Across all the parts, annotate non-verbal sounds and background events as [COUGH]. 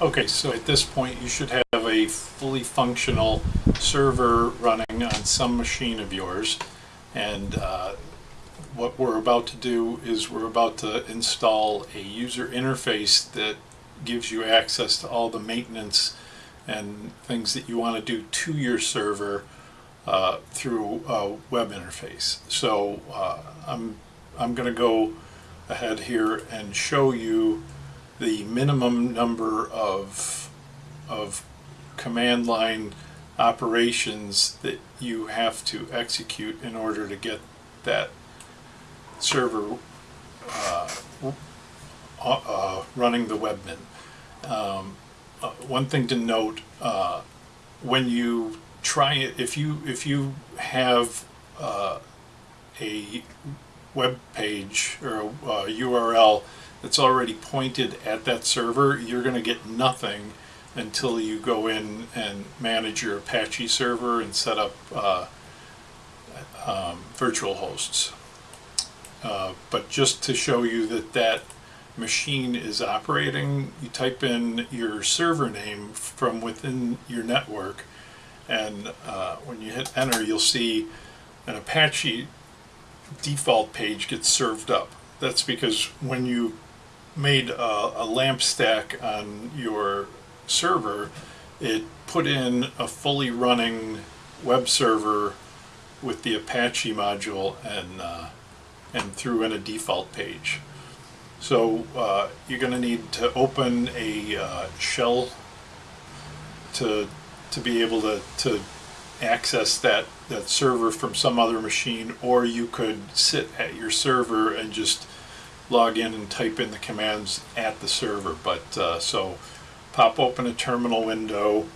Okay, so at this point, you should have a fully functional server running on some machine of yours. And uh, what we're about to do is we're about to install a user interface that gives you access to all the maintenance and things that you want to do to your server uh, through a web interface. So uh, I'm, I'm going to go ahead here and show you the minimum number of, of command line operations that you have to execute in order to get that server uh, uh, running the webmin. Um, uh, one thing to note, uh, when you try it, if you, if you have uh, a web page or a URL that's already pointed at that server, you're going to get nothing until you go in and manage your Apache server and set up uh, um, virtual hosts. Uh, but just to show you that that machine is operating, you type in your server name from within your network and uh, when you hit enter you'll see an Apache default page gets served up. That's because when you made a, a LAMP stack on your server, it put in a fully running web server with the Apache module and uh, and threw in a default page. So uh, you're going to need to open a uh, shell to to be able to, to access that, that server from some other machine or you could sit at your server and just log in and type in the commands at the server but uh, so pop open a terminal window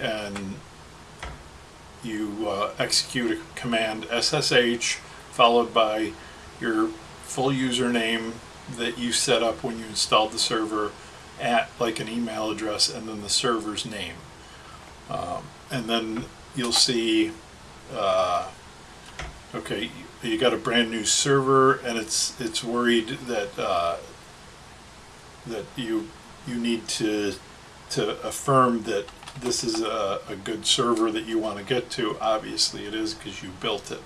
and you uh, execute a command SSH followed by your full username that you set up when you installed the server at like an email address and then the server's name. Um, and then you'll see, uh, okay, you got a brand new server and it's it's worried that uh, that you you need to to affirm that this is a, a good server that you want to get to. Obviously it is because you built it.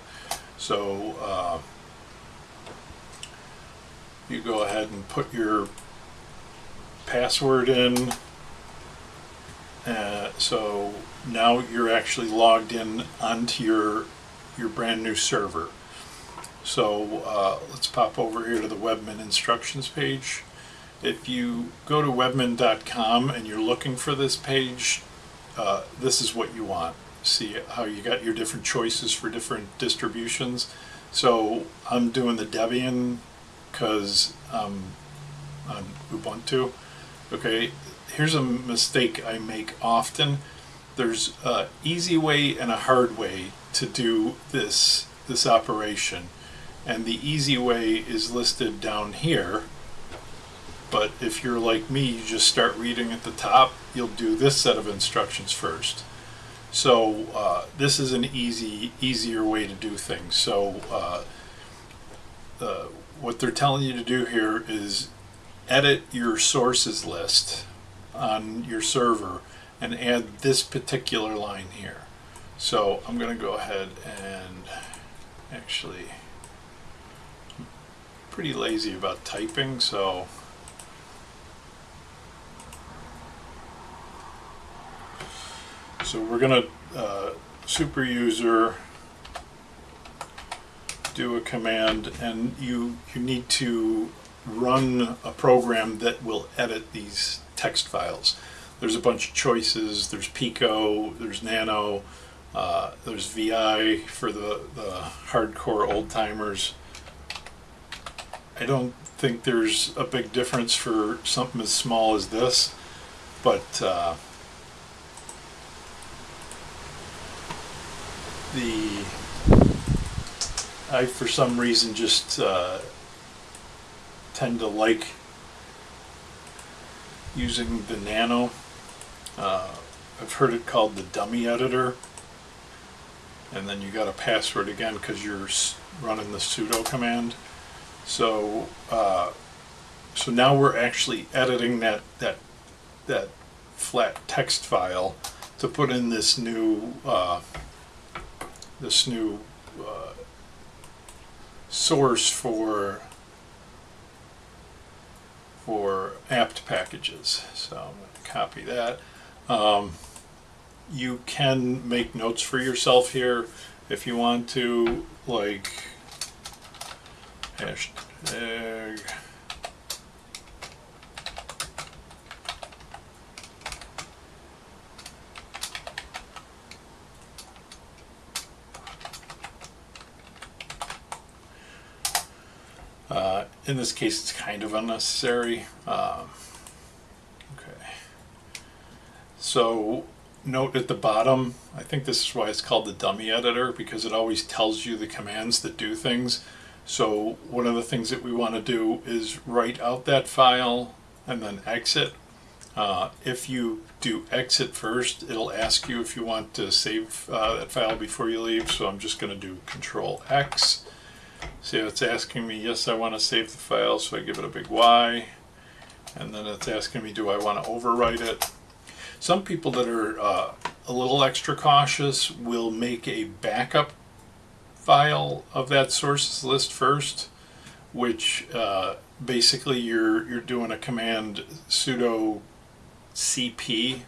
So uh, you go ahead and put your password in. Uh, so now you're actually logged in onto your your brand new server. So uh, let's pop over here to the Webmin instructions page. If you go to webmin.com and you're looking for this page, uh, this is what you want. See how you got your different choices for different distributions. So I'm doing the Debian because um, on Ubuntu. Okay, here's a mistake I make often. There's an easy way and a hard way to do this this operation, and the easy way is listed down here. But if you're like me, you just start reading at the top. You'll do this set of instructions first. So uh, this is an easy, easier way to do things. So uh, uh, what they're telling you to do here is edit your sources list on your server and add this particular line here. So I'm going to go ahead and actually pretty lazy about typing so so we're to uh, super user do a command and you you need to run a program that will edit these text files. There's a bunch of choices. There's Pico, there's Nano, uh, there's VI for the, the hardcore old timers. I don't think there's a big difference for something as small as this, but uh, the I, for some reason, just uh, tend to like using the Nano. Uh, I've heard it called the dummy editor. And then you got a password again because you're running the sudo command. So, uh, so now we're actually editing that that that flat text file to put in this new, uh, this new, uh, source for, for apt packages. So I'm gonna copy that. Um, you can make notes for yourself here if you want to, like hashtag. Uh, in this case, it's kind of unnecessary. Um, okay. So note at the bottom, I think this is why it's called the dummy editor because it always tells you the commands that do things. So one of the things that we want to do is write out that file and then exit. Uh, if you do exit first, it'll ask you if you want to save uh, that file before you leave. So I'm just going to do Control X. See, it's asking me, yes, I want to save the file, so I give it a big Y. And then it's asking me, do I want to overwrite it? Some people that are uh, a little extra cautious will make a backup file of that sources list first, which uh, basically you're you're doing a command sudo cp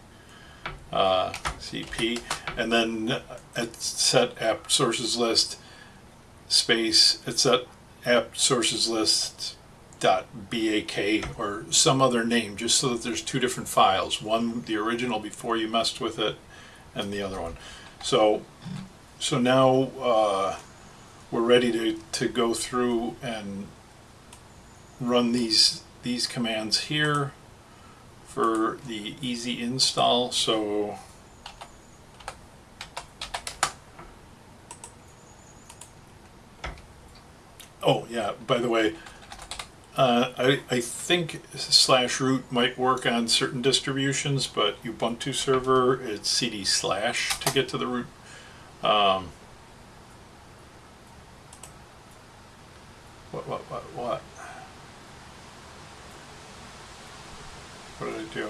uh, cp, and then at set app sources list space it's set app sources list dot bak or some other name just so that there's two different files one the original before you messed with it and the other one. So so now uh, we're ready to, to go through and run these these commands here for the easy install. So oh yeah by the way uh, I, I think slash root might work on certain distributions but Ubuntu server it's cd slash to get to the root um, What, what, what, what? What did I do?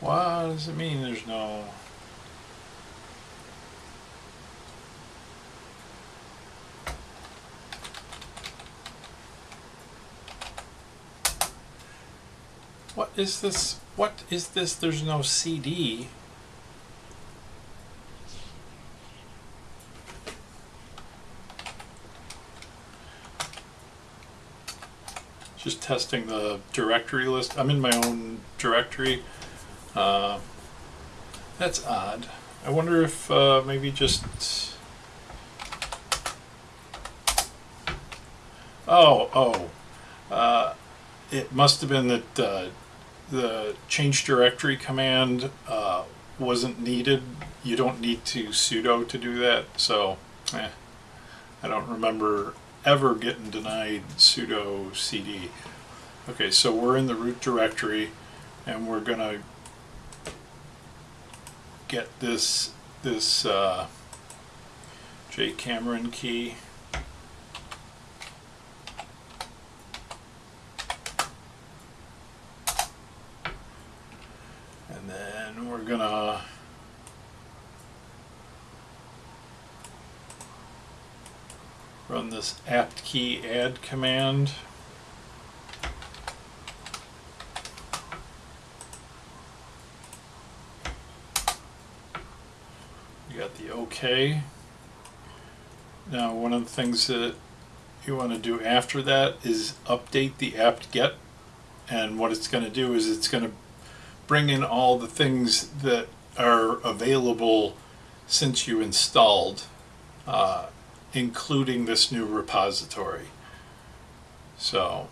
What does it mean there's no... is this? What is this? There's no CD. Just testing the directory list. I'm in my own directory. Uh, that's odd. I wonder if uh, maybe just. Oh, oh. Uh, it must have been that uh, the change directory command uh, wasn't needed. You don't need to sudo to do that. So, eh, I don't remember ever getting denied sudo cd. Okay, so we're in the root directory and we're gonna get this this uh, J Cameron key. And then we're gonna run this apt key add command. We got the OK. Now one of the things that you want to do after that is update the apt-get and what it's going to do is it's going to bring in all the things that are available since you installed uh, including this new repository. So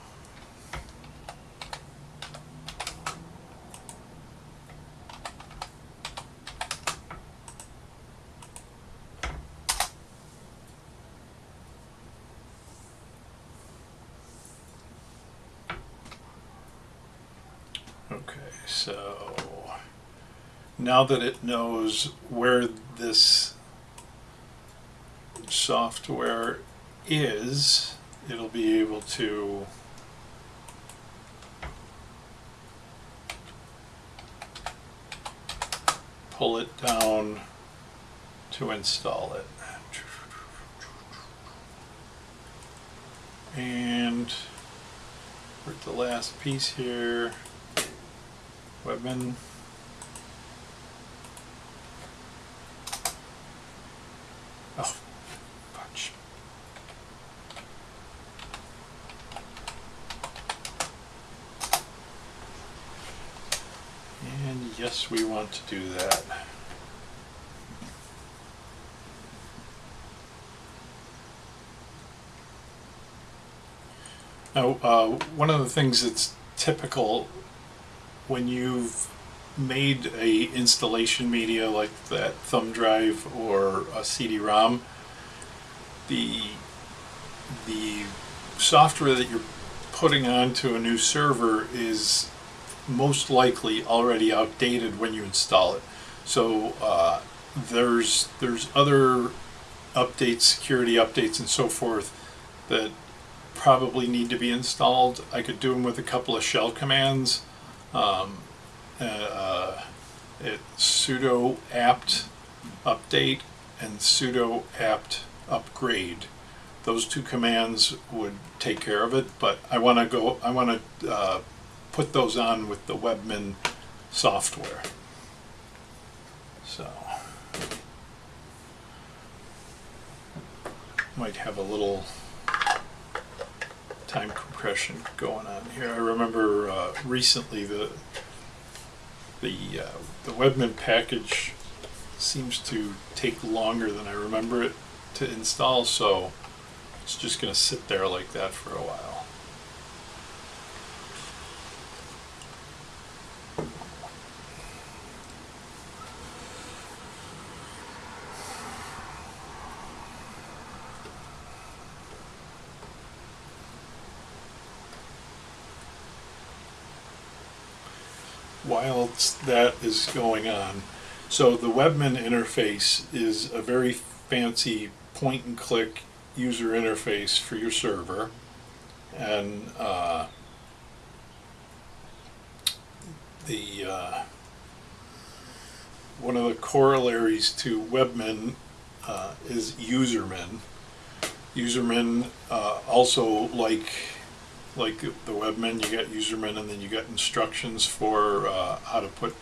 Okay, so now that it knows where this software is, it'll be able to pull it down to install it. And at the last piece here. Webmin. Oh, fudge. And yes, we want to do that. Now, uh, one of the things that's typical when you've made a installation media like that thumb drive or a CD-ROM, the the software that you're putting onto a new server is most likely already outdated when you install it. So uh, there's there's other updates, security updates, and so forth that probably need to be installed. I could do them with a couple of shell commands. Um, uh, it sudo apt update and sudo apt upgrade. Those two commands would take care of it, but I want to go. I want to uh, put those on with the Webmin software. So might have a little time compression going on here. I remember uh, recently the the uh, the Webmin package seems to take longer than I remember it to install, so it's just going to sit there like that for a while. Whilst that is going on. So the Webmin interface is a very fancy point and click user interface for your server. And uh, the uh, one of the corollaries to Webmin uh, is Usermin. Usermin uh, also like like the webmin, you got usermin, and then you got instructions for uh, how to put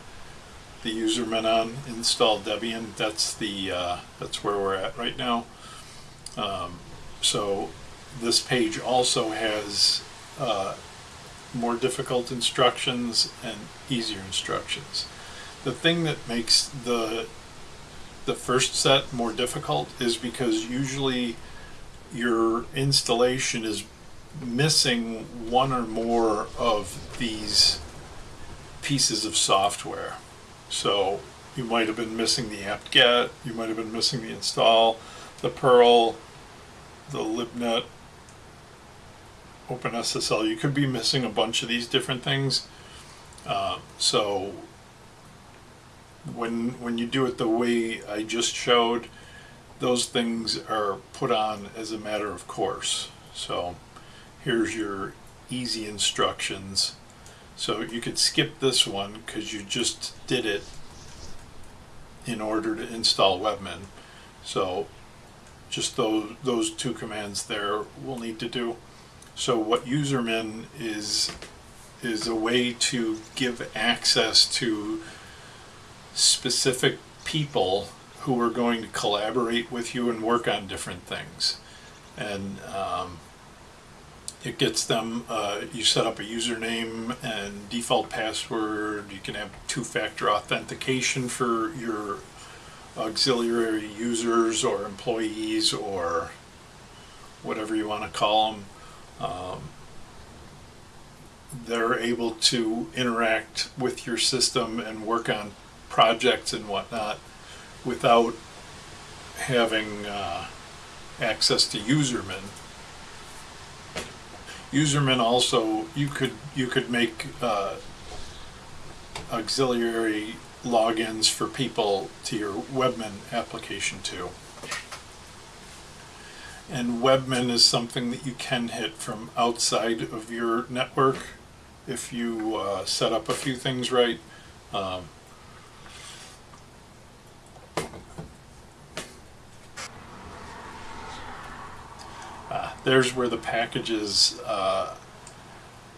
the usermin on. Install Debian. That's the uh, that's where we're at right now. Um, so this page also has uh, more difficult instructions and easier instructions. The thing that makes the the first set more difficult is because usually your installation is missing one or more of these pieces of software. So you might have been missing the apt-get, you might have been missing the install, the Perl, the libnet, OpenSSL. You could be missing a bunch of these different things. Uh, so when when you do it the way I just showed, those things are put on as a matter of course. So here's your easy instructions. So you could skip this one because you just did it in order to install Webmin. So just those, those two commands there we'll need to do. So what usermin is is a way to give access to specific people who are going to collaborate with you and work on different things. And um, it gets them, uh, you set up a username and default password. You can have two-factor authentication for your auxiliary users or employees or whatever you want to call them. Um, they're able to interact with your system and work on projects and whatnot without having uh, access to usermin usermin also you could you could make uh, auxiliary logins for people to your Webmin application too. And Webmin is something that you can hit from outside of your network if you uh, set up a few things right. Um, uh, there's where the packages uh,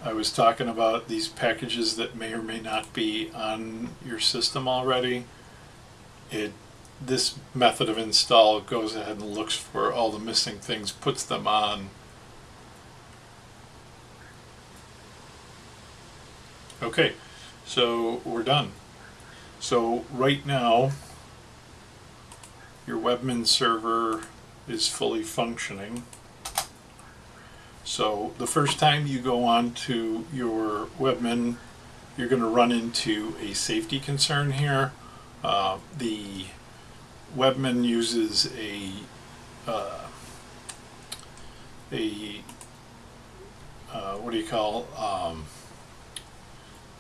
I was talking about these packages that may or may not be on your system already. It this method of install goes ahead and looks for all the missing things, puts them on. Okay, so we're done. So right now, your Webmin server is fully functioning. So the first time you go on to your Webmin, you're going to run into a safety concern here. Uh, the Webmin uses a uh, a uh, what do you call um,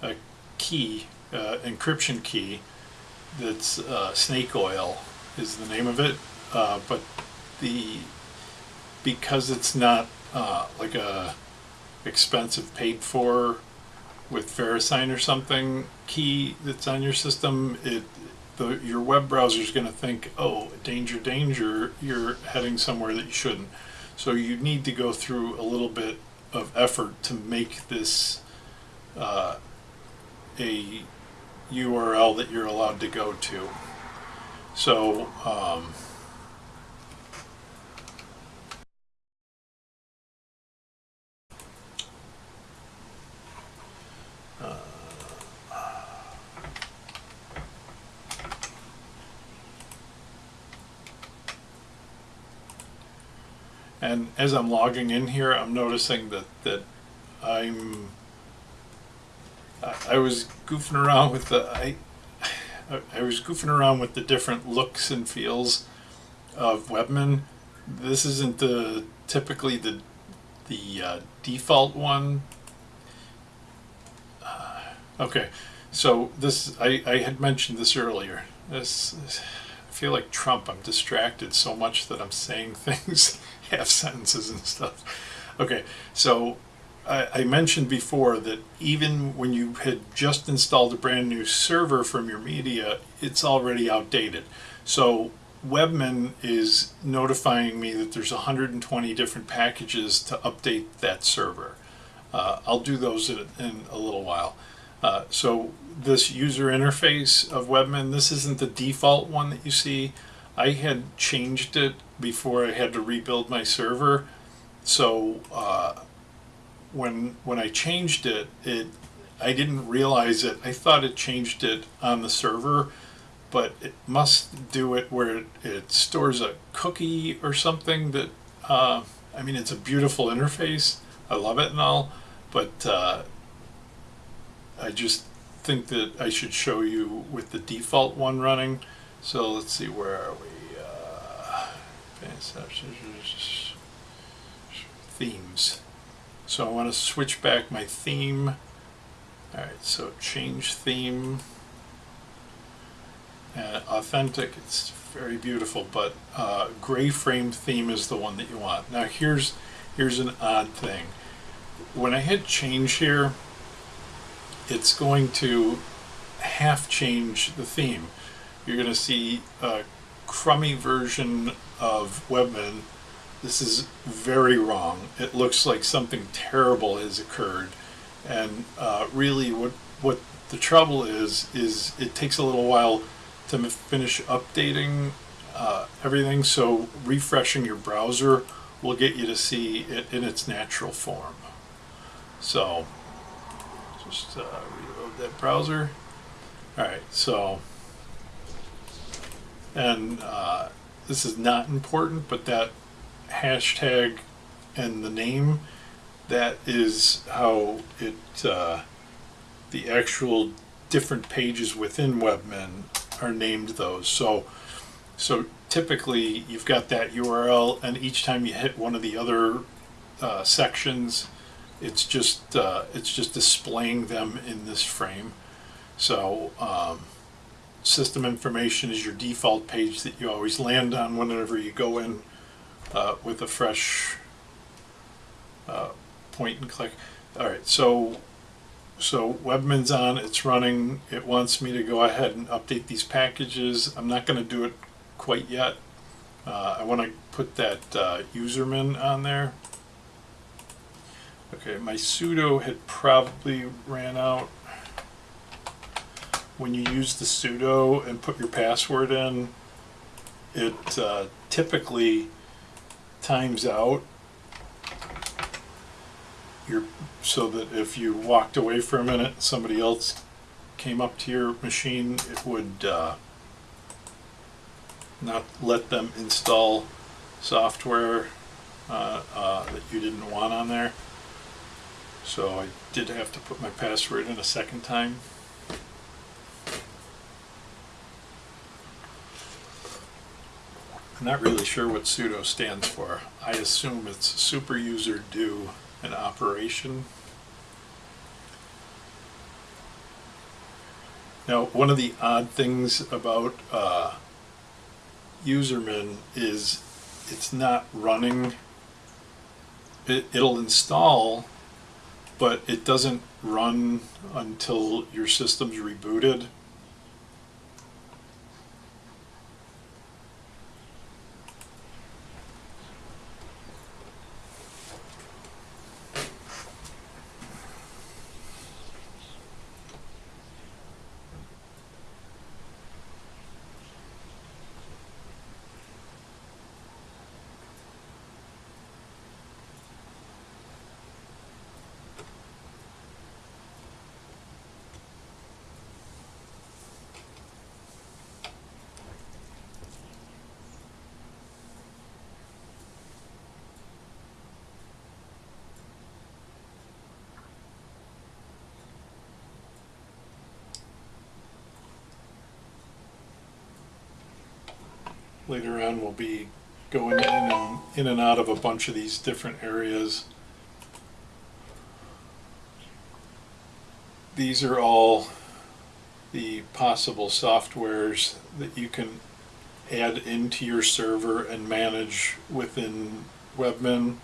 a key uh, encryption key that's uh, snake oil is the name of it uh, but the because it's not uh, like a expensive paid for with VeriSign or something key that's on your system it the, your web browser is going to think, oh, danger, danger, you're heading somewhere that you shouldn't. So you need to go through a little bit of effort to make this uh, a URL that you're allowed to go to. So, um, And as I'm logging in here, I'm noticing that, that I'm, I, I was goofing around with the, I, I was goofing around with the different looks and feels of Webmin. This isn't the, typically the, the uh, default one. Uh, okay, so this, I, I had mentioned this earlier. This, this I feel like Trump. I'm distracted so much that I'm saying [LAUGHS] things [LAUGHS] half sentences and stuff. Okay, so I, I, mentioned before that even when you had just installed a brand new server from your media, it's already outdated. So Webmin is notifying me that there's 120 different packages to update that server. Uh, I'll do those in, in a little while. Uh, so this user interface of Webmin, this isn't the default one that you see. I had changed it before I had to rebuild my server. So uh, when when I changed it, it I didn't realize it. I thought it changed it on the server, but it must do it where it, it stores a cookie or something that, uh, I mean, it's a beautiful interface. I love it and all, but uh, I just think that I should show you with the default one running. So let's see, where are we? Uh, themes. So I want to switch back my theme. Alright, so change theme. Authentic, it's very beautiful, but uh, gray frame theme is the one that you want. Now here's here's an odd thing. When I hit change here, it's going to half change the theme. You're going to see a crummy version of Webmin, this is very wrong. It looks like something terrible has occurred. And uh, really what, what the trouble is, is it takes a little while to finish updating uh, everything. So refreshing your browser will get you to see it in its natural form. So just uh, reload that browser. All right, so, and uh, this is not important, but that hashtag and the name, that is how it, uh, the actual different pages within Webmin are named those. So, so typically you've got that URL and each time you hit one of the other uh, sections, it's just, uh, it's just displaying them in this frame. So, um, system information is your default page that you always land on whenever you go in uh, with a fresh uh, point and click. All right, so so Webmin's on, it's running. It wants me to go ahead and update these packages. I'm not going to do it quite yet. Uh, I want to put that uh, usermin on there. Okay, my sudo had probably ran out. When you use the sudo and put your password in, it uh, typically times out your so that if you walked away for a minute, somebody else came up to your machine, it would uh, not let them install software uh, uh, that you didn't want on there. So I did have to put my password in a second time. I'm not really sure what sudo stands for. I assume it's super user do an operation. Now, one of the odd things about uh, Usermin is it's not running. It, it'll install, but it doesn't run until your system's rebooted. On we'll be going in and in and out of a bunch of these different areas. These are all the possible softwares that you can add into your server and manage within Webmin.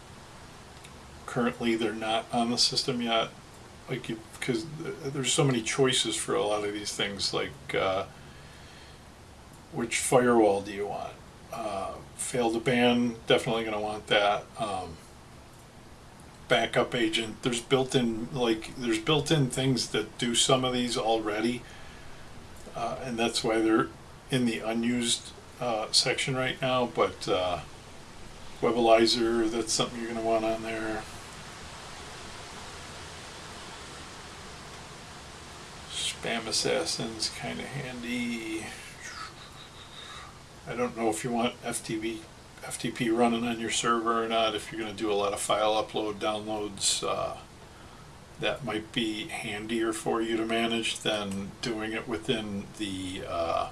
Currently, they're not on the system yet, like because there's so many choices for a lot of these things, like uh, which firewall do you want? Uh, Fail2ban, definitely going to want that. Um, backup agent, there's built-in like there's built-in things that do some of these already, uh, and that's why they're in the unused uh, section right now. But uh, Webalizer, that's something you're going to want on there. SpamAssassin's kind of handy. I don't know if you want FTP, FTP running on your server or not. If you're going to do a lot of file upload downloads, uh, that might be handier for you to manage than doing it within the uh,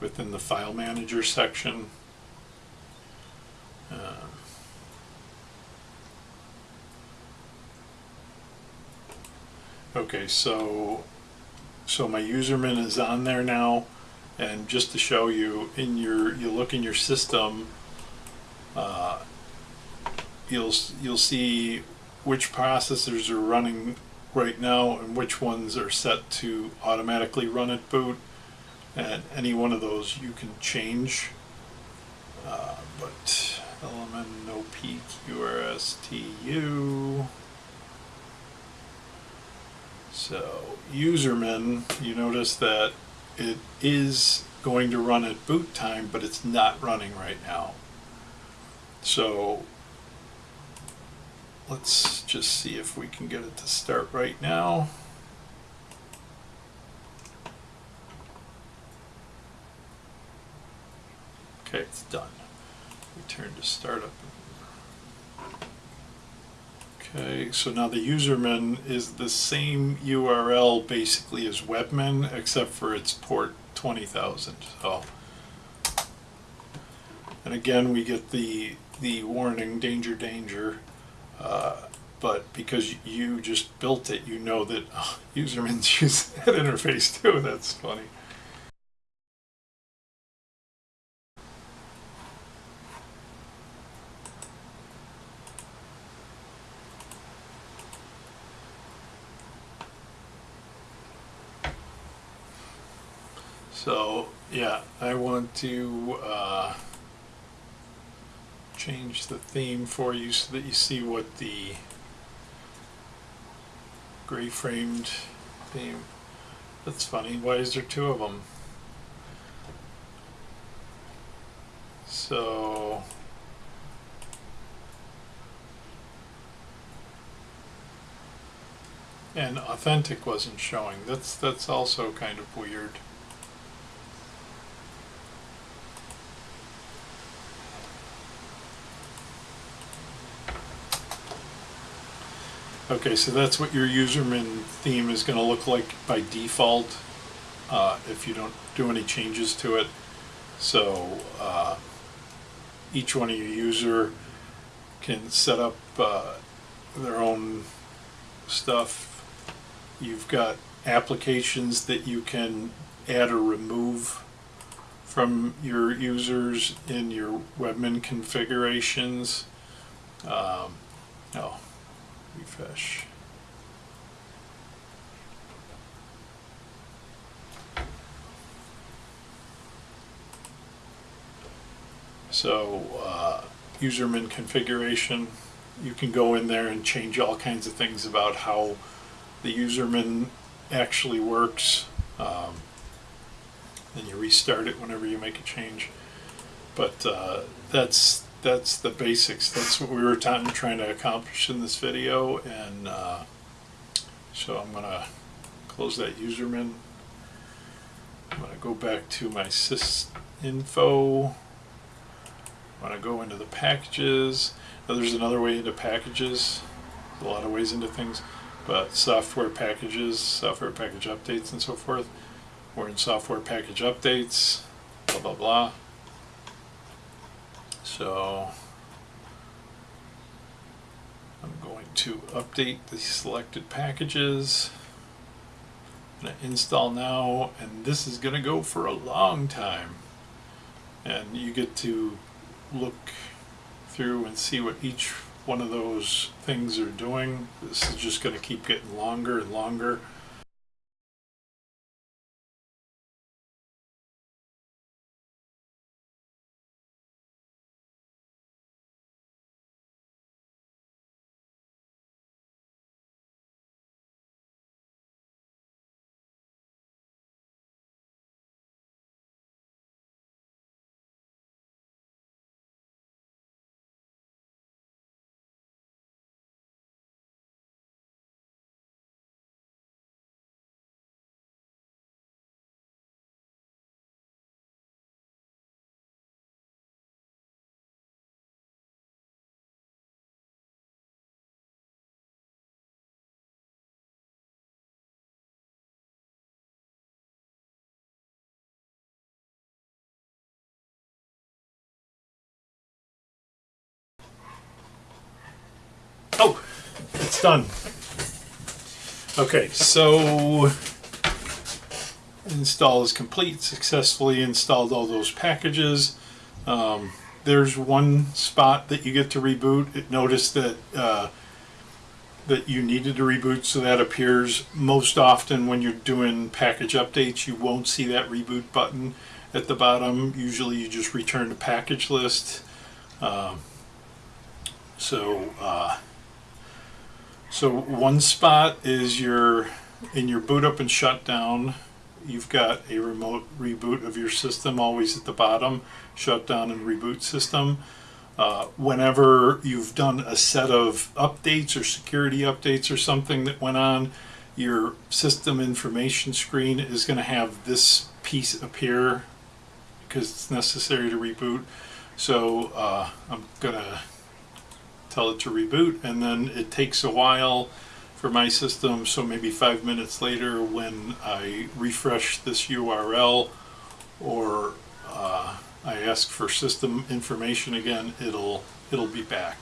within the file manager section. Uh, okay, so so my usermin is on there now. And just to show you, in your, you look in your system, uh, you'll, you'll see which processors are running right now and which ones are set to automatically run at boot. And any one of those you can change. Uh, but element no PQRSTU. So usermin, you notice that it is going to run at boot time, but it's not running right now. So let's just see if we can get it to start right now. Okay, it's done. Return to startup. Okay, so now the Usermin is the same URL basically as webmin, except for its port 20,000. So, and again, we get the the warning, danger, danger. Uh, but because you just built it, you know that [LAUGHS] oh, Usermin's [LAUGHS] use that interface too. That's funny. So yeah, I want to uh, change the theme for you so that you see what the gray framed theme. That's funny. Why is there two of them? So and authentic wasn't showing. That's that's also kind of weird. Okay, so that's what your Usermin theme is going to look like by default uh, if you don't do any changes to it. So uh, each one of your user can set up uh, their own stuff. You've got applications that you can add or remove from your users in your webmin configurations. Um, oh, refresh. So, uh, Usermin configuration, you can go in there and change all kinds of things about how the Usermin actually works. Um, then you restart it whenever you make a change. But uh, that's that's the basics. That's what we were trying to accomplish in this video. And uh, so I'm gonna close that Usermin. I'm gonna go back to my sys info. I'm gonna go into the packages. Now there's another way into packages. There's a lot of ways into things, but software packages, software package updates, and so forth. We're in software package updates. Blah blah blah. So I'm going to update the selected packages. I'm going to install now, and this is going to go for a long time. And you get to look through and see what each one of those things are doing. This is just going to keep getting longer and longer. It's done. Okay, so install is complete. Successfully installed all those packages. Um, there's one spot that you get to reboot. It noticed that uh, that you needed to reboot, so that appears most often when you're doing package updates. You won't see that reboot button at the bottom. Usually, you just return to package list. Um, so. Uh, so one spot is your, in your boot up and shutdown, you've got a remote reboot of your system always at the bottom, shutdown and reboot system. Uh, whenever you've done a set of updates or security updates or something that went on, your system information screen is going to have this piece appear because it's necessary to reboot. So uh, I'm going to tell it to reboot, and then it takes a while for my system. So maybe five minutes later, when I refresh this URL or uh, I ask for system information again, it'll it'll be back.